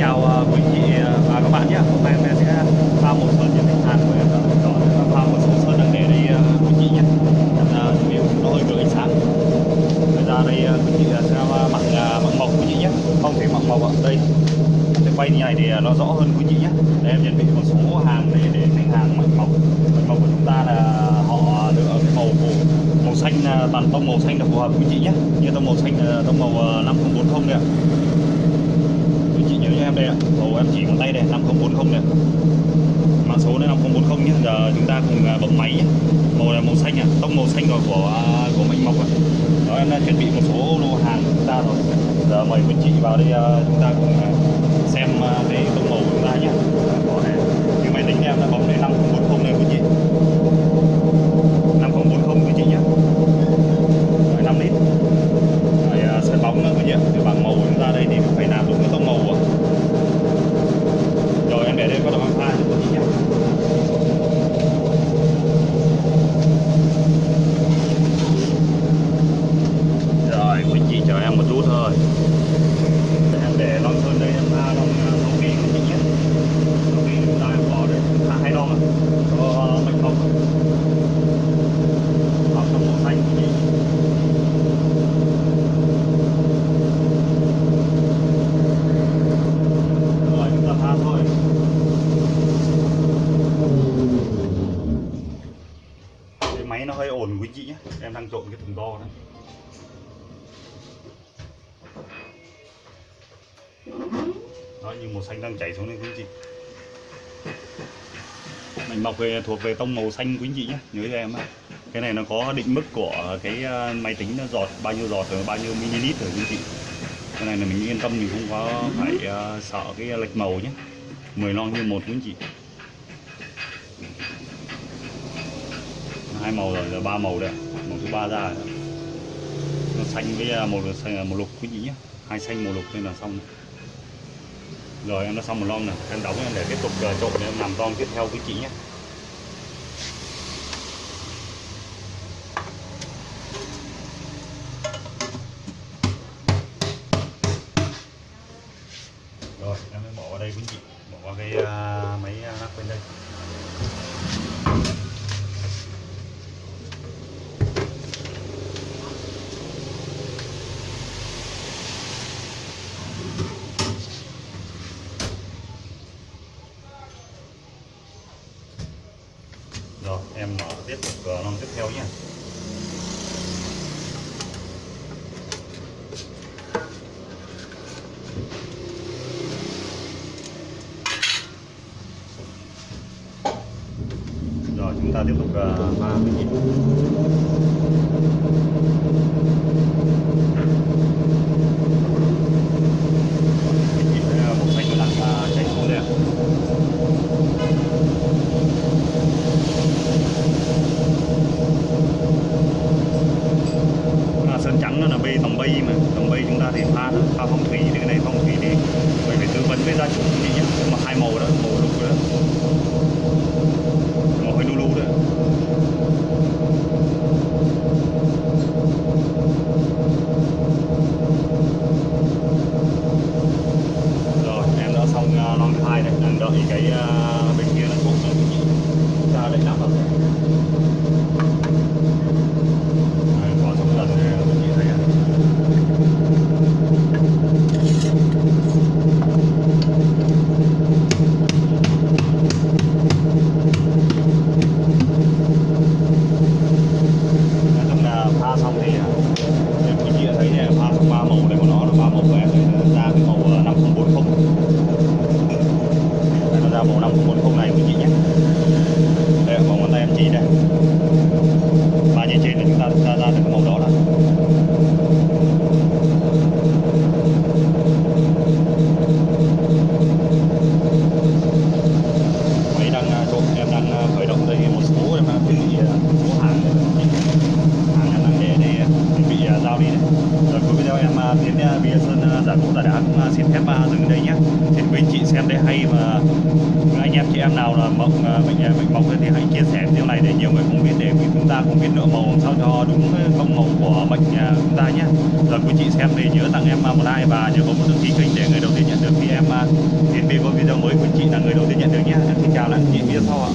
chào quý vị và các bạn nhé Hôm nay em sẽ pha một sơn trên thành hàng của em đó Đó pha một số sơn đang để đây quý vị nhé Em là chuẩn nó hơi gợi ánh sáng. Bây giờ đây ờ, quý vị sẽ mặc mặc màu quý vị nhé Không thể mặc màu ở đây. Em sẽ quay như này thì ờ, nó rõ hơn quý vị nhé Để em chuẩn bị một số hàng để để khách hàng mặc màu Mặc màu của chúng ta là họ lựa cái màu màu, màu xanh ờ, toàn tông màu xanh là phù hợp quý vị nhé Như tông màu xanh là tông màu 5040 không ạ cho em đây ạ. Màu em chỉ bằng tay đây 5040 này mã số này 5040 nhé giờ chúng ta cùng à, bấm máy nhé màu là màu xanh à. Tông màu xanh rồi của của à, mạnh mộc rồi đó, em đã chuẩn bị một số lô hàng của chúng ta rồi. Giờ mời quý chị vào đây à, chúng ta cùng à, xem à, cái tông màu của chúng ta nhé Đó này. cái máy tính em đã bấm đây 5040 này quý chị 5040 quý chị nhé Rồi, 5 lít rồi à, sợi bóng nữa quý vị ạ Thì bằng màu của chúng ta đây thì phải làm đúng cái tông màu ạ rồi em để đây có độ pha cho quý vị nhé rồi quý chị chờ em một chút thôi em để lon sơn đây em pha lon lon ghi quý vị nhé lon ghi chúng ta em bỏ đây pha hai lon ạ cho mạch mộc hoặc trong màu xanh quý vị rồi chúng ta pha thôi cái máy nó hơi ồn quý chị nhé em đang trộn cái thùng to đấy. Đó, như màu xanh đang chảy xuống đây quý chị. Mình mọc về, thuộc về tông màu xanh quý chị nhé nhớ cho em cái này nó có định mức của cái ờ, máy tính nó giọt, bao nhiêu giọt rồi, bao nhiêu ml rồi quý chị. Cái này là mình yên tâm, mình không có phải ờ, sợ cái lệch màu nhé 10 lon như một quý chị. Hai màu rồi giờ ba màu đây. Màu thứ ba ra rồi. nó xanh với à, màu xanh à, màu lục quý chị nhé. Hai xanh màu lục nên là xong. Rồi em đã xong một lon này. Em đóng em để tiếp tục à, trộn để em làm lon tiếp theo quý chị nhé. Rồi em mới bỏ vào đây quý chị bỏ vào cái uh, máy lắp bên đây rồi em mở tiếp tục cửa non tiếp theo nhé. Rồi, chúng ta tiếp tục ờ, ba pha nhịp tay em chỉ đây ba như trên là chúng ta ra ra được cái màu đó là máy đang ờ, trộn em đang ờ, khởi động đây một số em đang chuẩn bị ờ, số hàng đây hàng em đang để để chuẩn bị uh, giao đi đấy. Rồi cuối video em à, tiến à, Bia Sơn à, giả cụ tà đá cũng xin phép dừng đây nhé. Thì quý anh chị xem đây hay mà anh em chị em nào là mộng mình mình mong thì hãy chia sẻ video này để nhiều người cũng biết, để chúng ta cũng biết lựa màu làm sao cho đúng công màu của mệnh chúng ta nhé. Rồi quý chị xem thì nhớ tặng em một like và nhớ bấm nút đăng ký kênh để người đầu tiên nhận được khi em Tiến về có video mới của chị là người đầu tiên nhận được nhé xin chào lại chị video sau ạ